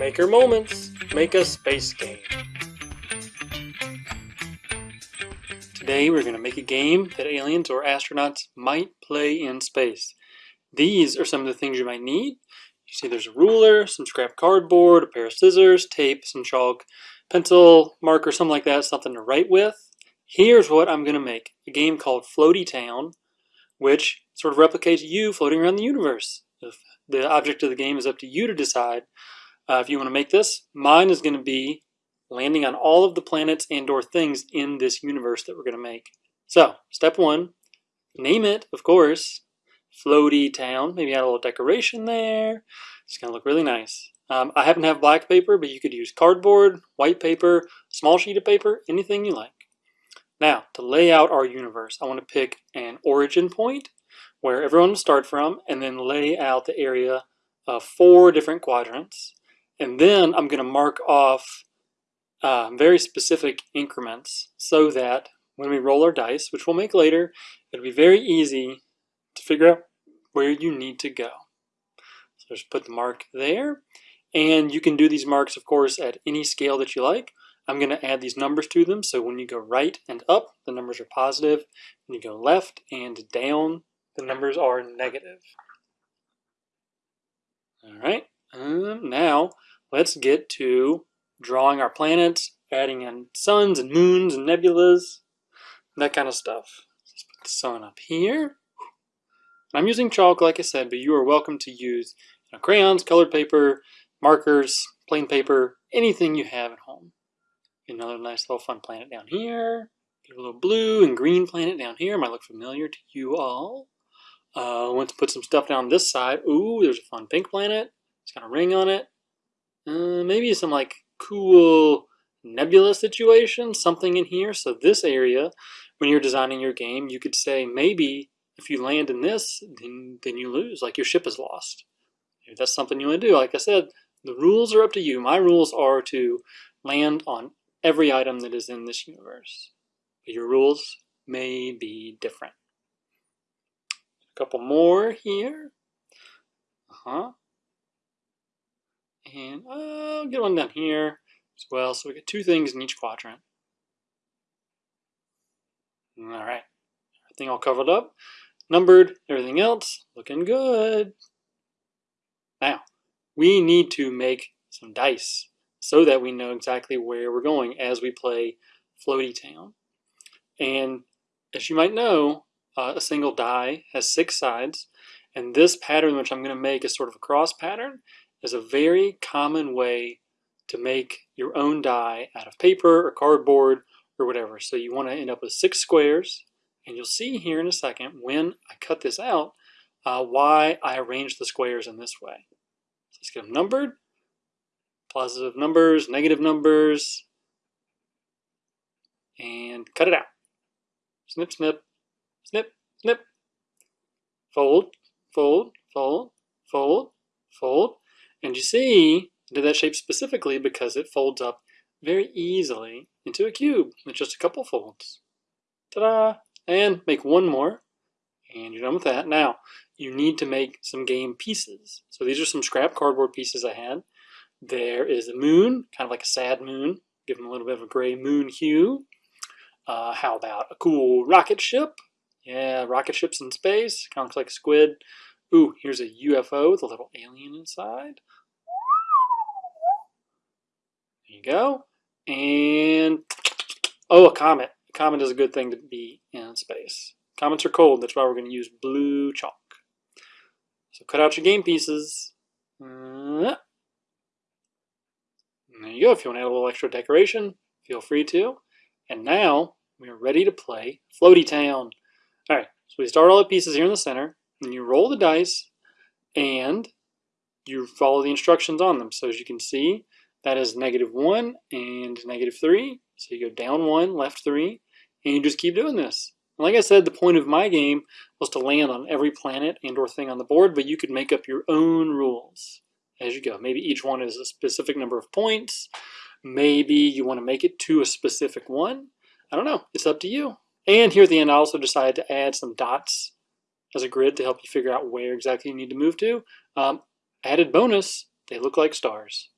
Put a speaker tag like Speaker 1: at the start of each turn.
Speaker 1: Maker Moments, make a space game. Today we're going to make a game that aliens or astronauts might play in space. These are some of the things you might need. You see there's a ruler, some scrap cardboard, a pair of scissors, tape, some chalk, pencil, marker, something like that, something to write with. Here's what I'm going to make. A game called Floaty Town, which sort of replicates you floating around the universe. If the object of the game is up to you to decide uh, if you want to make this. Mine is going to be landing on all of the planets and or things in this universe that we're going to make. So, step one, name it, of course, floaty town. Maybe add a little decoration there. It's going to look really nice. Um, I happen to have black paper, but you could use cardboard, white paper, small sheet of paper, anything you like. Now, to lay out our universe, I want to pick an origin point where everyone will start from and then lay out the area of four different quadrants. And then I'm going to mark off uh, very specific increments so that when we roll our dice, which we'll make later, it'll be very easy to figure out where you need to go. So just put the mark there. And you can do these marks, of course, at any scale that you like. I'm going to add these numbers to them. So when you go right and up, the numbers are positive. When you go left and down, the numbers are negative. All right. Um, now let's get to drawing our planets, adding in suns and moons and nebulas, that kind of stuff. Let's put the sun up here. I'm using chalk, like I said, but you are welcome to use you know, crayons, colored paper, markers, plain paper, anything you have at home. Another nice little fun planet down here. Get a little blue and green planet down here. Might look familiar to you all. Uh, want to put some stuff down this side. Ooh, there's a fun pink planet. It's got a ring on it. Uh, maybe some like cool nebula situation, something in here. So this area, when you're designing your game, you could say maybe if you land in this, then, then you lose, like your ship is lost. If that's something you want to do, like I said, the rules are up to you. My rules are to land on every item that is in this universe. But your rules may be different. A couple more here. Uh-huh. And I'll get one down here as well. So we get two things in each quadrant. All right, everything all covered up, numbered, everything else looking good. Now, we need to make some dice so that we know exactly where we're going as we play Floaty Town. And as you might know, uh, a single die has six sides, and this pattern which I'm going to make is sort of a cross pattern, is a very common way to make your own die out of paper or cardboard or whatever. So you want to end up with six squares, and you'll see here in a second when I cut this out uh, why I arranged the squares in this way. So let's get them numbered. Positive numbers, negative numbers, and cut it out. Snip, snip, snip, snip. Fold, fold, fold, fold, fold. And you see, I did that shape specifically because it folds up very easily into a cube with just a couple folds. Ta-da! And make one more, and you're done with that. Now, you need to make some game pieces. So these are some scrap cardboard pieces I had. There is a moon, kind of like a sad moon, give them a little bit of a gray moon hue. Uh, how about a cool rocket ship? Yeah, rocket ships in space, kind of like a squid. Ooh, here's a UFO with a little alien inside. There you go. And, oh, a comet. A comet is a good thing to be in space. Comets are cold, that's why we're going to use blue chalk. So cut out your game pieces. Uh, there you go. If you want to add a little extra decoration, feel free to. And now we are ready to play Floaty Town. All right, so we start all the pieces here in the center, and you roll the dice, and you follow the instructions on them. So as you can see, that is negative 1 and negative 3. So you go down 1, left 3, and you just keep doing this. And like I said, the point of my game was to land on every planet and or thing on the board, but you could make up your own rules as you go. Maybe each one is a specific number of points. Maybe you want to make it to a specific one. I don't know. It's up to you. And here at the end, I also decided to add some dots as a grid to help you figure out where exactly you need to move to. Um, added bonus, they look like stars.